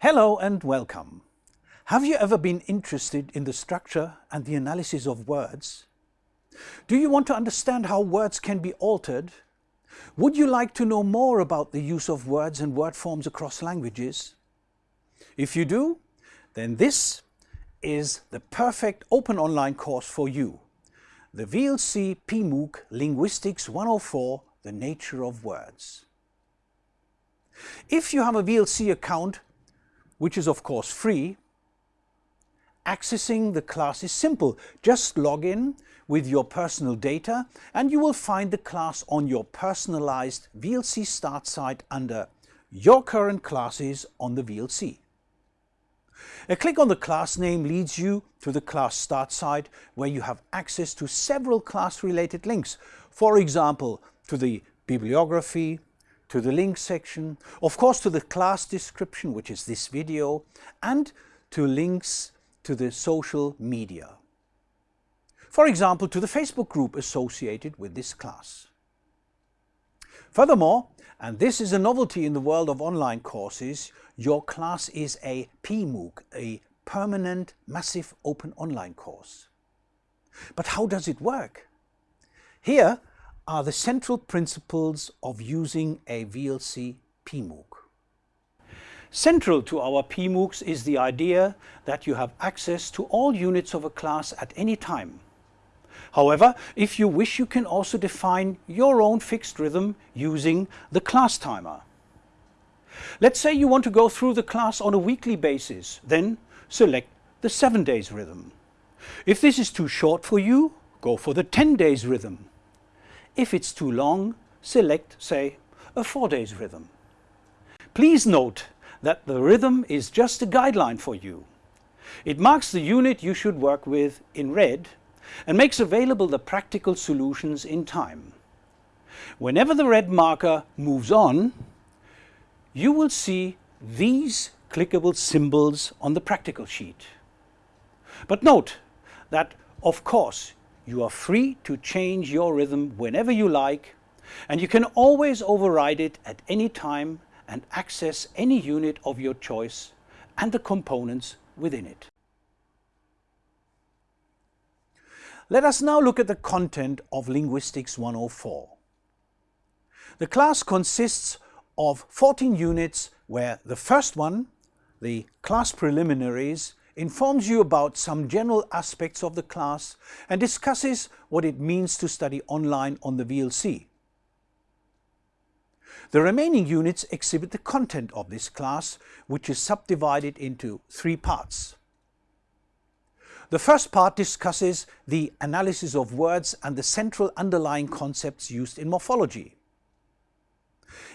Hello and welcome. Have you ever been interested in the structure and the analysis of words? Do you want to understand how words can be altered? Would you like to know more about the use of words and word forms across languages? If you do, then this is the perfect open online course for you. The VLC PMOOC Linguistics 104, The Nature of Words. If you have a VLC account, which is of course free, accessing the class is simple. Just log in with your personal data and you will find the class on your personalized VLC start site under your current classes on the VLC. A click on the class name leads you to the class start site where you have access to several class related links. For example, to the bibliography, to the link section, of course to the class description, which is this video, and to links to the social media. For example, to the Facebook group associated with this class. Furthermore, and this is a novelty in the world of online courses, your class is a PMOOC, a permanent massive open online course. But how does it work? Here are the central principles of using a VLC PMOOC. Central to our PMOOCs is the idea that you have access to all units of a class at any time However, if you wish, you can also define your own fixed rhythm using the class timer. Let's say you want to go through the class on a weekly basis, then select the 7 days rhythm. If this is too short for you, go for the 10 days rhythm. If it's too long, select, say, a 4 days rhythm. Please note that the rhythm is just a guideline for you. It marks the unit you should work with in red and makes available the practical solutions in time. Whenever the red marker moves on, you will see these clickable symbols on the practical sheet. But note that, of course, you are free to change your rhythm whenever you like, and you can always override it at any time and access any unit of your choice and the components within it. Let us now look at the content of Linguistics 104. The class consists of 14 units where the first one, the class preliminaries, informs you about some general aspects of the class and discusses what it means to study online on the VLC. The remaining units exhibit the content of this class, which is subdivided into three parts. The first part discusses the analysis of words and the central underlying concepts used in morphology.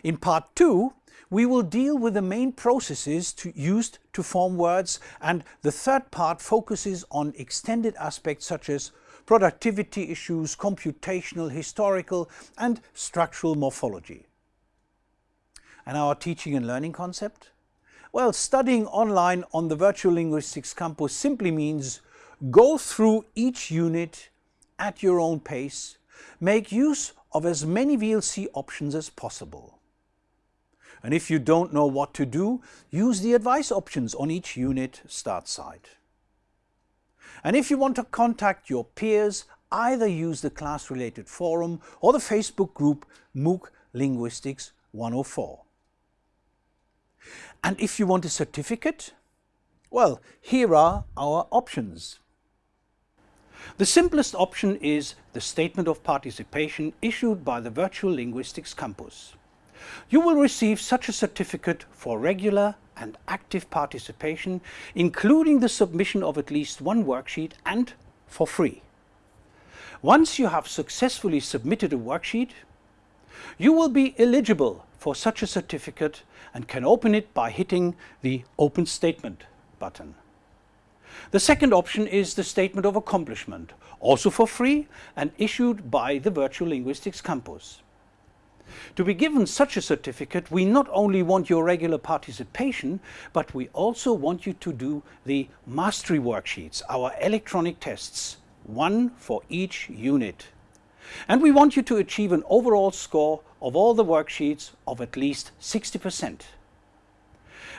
In part 2, we will deal with the main processes to, used to form words and the third part focuses on extended aspects such as productivity issues, computational, historical and structural morphology. And our teaching and learning concept? Well, studying online on the Virtual Linguistics Campus simply means Go through each unit at your own pace. Make use of as many VLC options as possible. And if you don't know what to do, use the advice options on each unit start site. And if you want to contact your peers, either use the class-related forum or the Facebook group MOOC Linguistics 104. And if you want a certificate, well, here are our options. The simplest option is the Statement of Participation issued by the Virtual Linguistics Campus. You will receive such a certificate for regular and active participation, including the submission of at least one worksheet and for free. Once you have successfully submitted a worksheet, you will be eligible for such a certificate and can open it by hitting the Open Statement button. The second option is the Statement of Accomplishment, also for free and issued by the Virtual Linguistics Campus. To be given such a certificate, we not only want your regular participation, but we also want you to do the mastery worksheets, our electronic tests, one for each unit. And we want you to achieve an overall score of all the worksheets of at least 60%.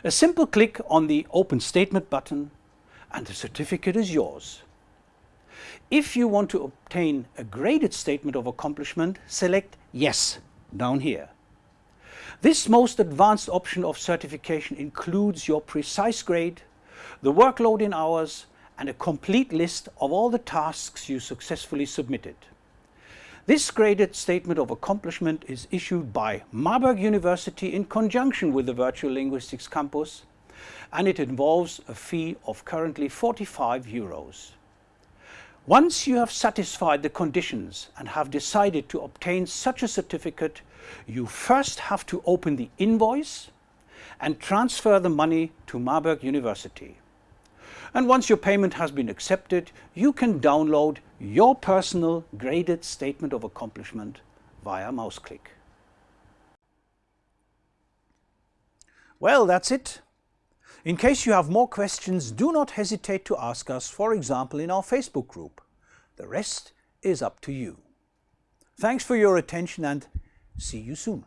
A simple click on the Open Statement button and the certificate is yours. If you want to obtain a graded statement of accomplishment, select Yes down here. This most advanced option of certification includes your precise grade, the workload in hours and a complete list of all the tasks you successfully submitted. This graded statement of accomplishment is issued by Marburg University in conjunction with the Virtual Linguistics Campus and it involves a fee of currently 45 euros. Once you have satisfied the conditions and have decided to obtain such a certificate, you first have to open the invoice and transfer the money to Marburg University. And once your payment has been accepted, you can download your personal graded statement of accomplishment via mouse click. Well, that's it. In case you have more questions, do not hesitate to ask us, for example, in our Facebook group. The rest is up to you. Thanks for your attention and see you soon.